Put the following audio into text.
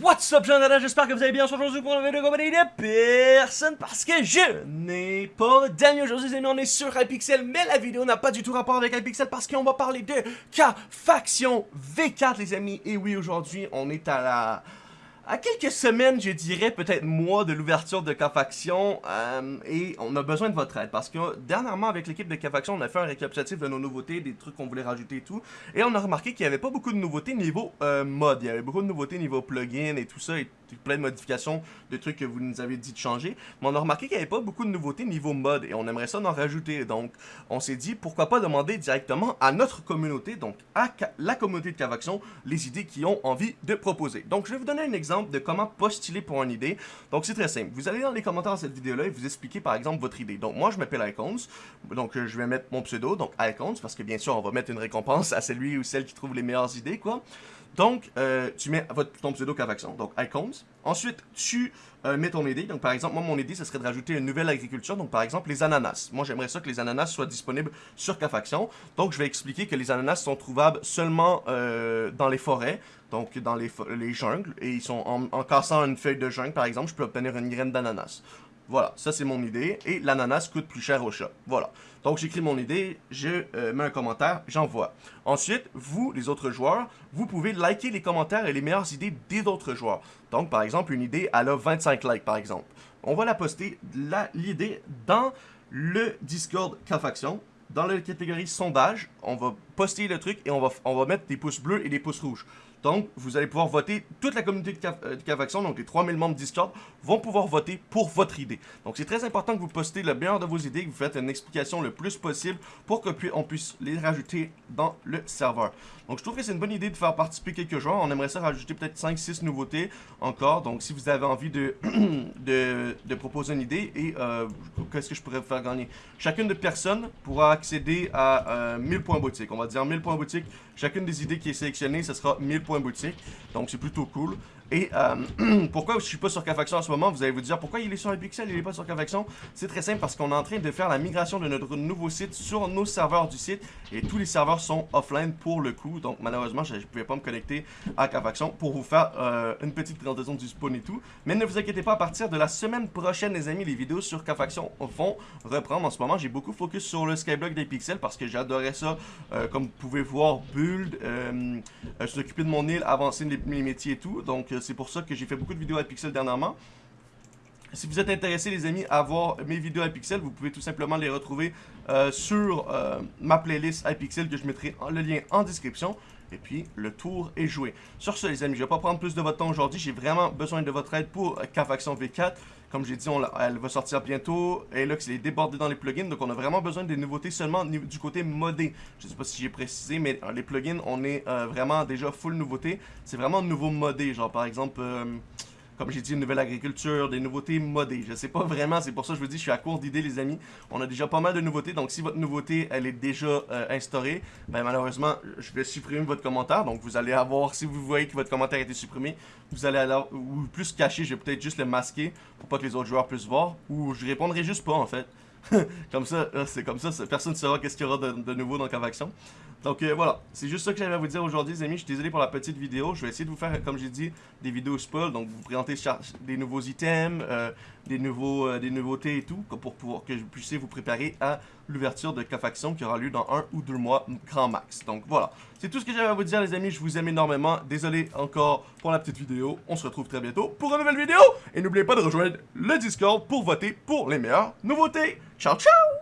What's up, gens j'espère que vous allez bien. Aujourd'hui pour une vidéo compagnie de personne parce que je n'ai pas d'amis. Aujourd'hui, les amis, on est sur iPixel, mais la vidéo n'a pas du tout rapport avec iPixel parce qu'on va parler de K-Faction V4, les amis, et oui, aujourd'hui, on est à la à quelques semaines, je dirais, peut-être mois de l'ouverture de K-Faction, euh, et on a besoin de votre aide, parce que dernièrement, avec l'équipe de K-Faction, on a fait un récapitulatif de nos nouveautés, des trucs qu'on voulait rajouter et tout, et on a remarqué qu'il n'y avait pas beaucoup de nouveautés niveau euh, mode, il y avait beaucoup de nouveautés niveau plugin et tout ça, plein de modifications, de trucs que vous nous avez dit de changer, mais on a remarqué qu'il n'y avait pas beaucoup de nouveautés niveau mode, et on aimerait ça en rajouter, donc on s'est dit, pourquoi pas demander directement à notre communauté, donc à la communauté de K-Faction, les idées qu'ils ont envie de proposer. Donc je vais vous donner un exemple de comment postuler pour une idée. Donc c'est très simple. Vous allez dans les commentaires de cette vidéo-là et vous expliquez par exemple votre idée. Donc moi je m'appelle Icons, donc euh, je vais mettre mon pseudo, donc Icons, parce que bien sûr on va mettre une récompense à celui ou celle qui trouve les meilleures idées, quoi. Donc, euh, tu mets ton pseudo K-Faction, donc Icons. Ensuite, tu euh, mets ton idée. Donc, par exemple, moi, mon idée, ce serait de rajouter une nouvelle agriculture. Donc, par exemple, les ananas. Moi, j'aimerais ça que les ananas soient disponibles sur K-Faction. Donc, je vais expliquer que les ananas sont trouvables seulement dans les forêts donc dans les, les jungles, et ils sont en, cassant une feuille de jungle, par exemple, je peux obtenir une graine d'ananas. Voilà, ça c'est mon idée, et l'ananas coûte plus cher au chat. Voilà, donc j'écris mon idée, je euh, mets un commentaire, j'envoie. Ensuite, vous, les autres joueurs, vous pouvez liker les commentaires et les meilleures idées des autres joueurs. Donc, par exemple, une idée, elle a 25 likes, par exemple. On va la poster, l'idée, dans le Discord K-Faction, dans la catégorie sondage, on va poster le truc et on va, on va mettre des pouces bleus et des pouces rouges. Donc, vous allez pouvoir voter, toute la communauté de euh, donc les 3000 membres Discord, vont pouvoir voter pour votre idée. Donc, c'est très important que vous postez le meilleur de vos idées, que vous faites une explication le plus possible pour qu'on puisse les rajouter dans le serveur. Donc, je trouve que c'est une bonne idée de faire participer quelques joueurs. On aimerait ça rajouter peut-être 5-6 nouveautés encore. Donc, si vous avez envie de, de, proposer une idée et euh, qu'est-ce que je pourrais vous faire gagner? Chacune de personnes pourra accéder à 1000 euh, points boutique. On va dire 1000 points boutique. Chacune des idées qui est sélectionnée, ce sera 1000 points boutique. Donc, c'est plutôt cool. Et euh, pourquoi je suis pas sur K-Faction en ce moment Vous allez vous dire pourquoi il est sur Pixel, il est pas sur K-Faction C'est très simple parce qu'on est en train de faire la migration de notre nouveau site sur nos serveurs du site et tous les serveurs sont offline pour le coup. Donc malheureusement, je ne pouvais pas me connecter à K-Faction pour vous faire euh, une petite présentation du spawn et tout. Mais ne vous inquiétez pas, à partir de la semaine prochaine, les amis, les vidéos sur K-Faction vont reprendre. En ce moment, j'ai beaucoup focus sur le Skyblock des pixels parce que j'adorais ça. Euh, comme vous pouvez voir, build, s'occuper de mon île, avancer les, les métiers et tout. Donc c'est pour ça que j'ai fait beaucoup de vidéos à Pixel dernièrement. Si vous êtes intéressés, les amis, à voir mes vidéos à Pixel, vous pouvez tout simplement les retrouver euh, sur euh, ma playlist iPixel que je mettrai le lien en description. Et puis, le tour est joué. Sur ce, les amis, je ne vais pas prendre plus de votre temps aujourd'hui. J'ai vraiment besoin de votre aide pour K-Faction V4. Comme j'ai dit, elle va sortir bientôt. Et là, c'est débordé dans les plugins. Donc, on a vraiment besoin des nouveautés seulement du côté modé. Je ne sais pas si j'ai précisé, mais les plugins, on est euh, vraiment déjà full nouveauté. C'est vraiment nouveau modé. Genre, par exemple comme j'ai dit, une nouvelle agriculture, des nouveautés modées. Je sais pas vraiment, c'est pour ça que je vous dis, je suis à court d'idées, les amis. On a déjà pas mal de nouveautés, donc si votre nouveauté, elle est déjà euh, instaurée, ben malheureusement, je vais supprimer votre commentaire. Donc vous allez avoir, si vous voyez que votre commentaire a été supprimé, vous allez alors, ou plus caché, je vais peut-être juste le masquer pour pas que les autres joueurs puissent voir, ou je répondrai juste pas en fait. comme ça, euh, c'est comme ça, personne ne saura qu'est-ce qu'il y aura de, nouveau dans Cavaction. Donc euh, voilà, c'est juste ça que j'avais à vous dire aujourd'hui les amis, je suis désolé pour la petite vidéo, je vais essayer de vous faire, comme j'ai dit, des vidéos spoil, donc vous présenter des nouveaux items, euh, des, nouveaux, des nouveautés et tout, pour pouvoir que vous puissiez vous préparer à l'ouverture de K-Faction qui aura lieu dans un ou deux mois grand max. Donc voilà, c'est tout ce que j'avais à vous dire les amis, je vous aime énormément, désolé encore pour la petite vidéo, on se retrouve très bientôt pour une nouvelle vidéo, et n'oubliez pas de rejoindre le Discord pour voter pour les meilleures nouveautés. Ciao ciao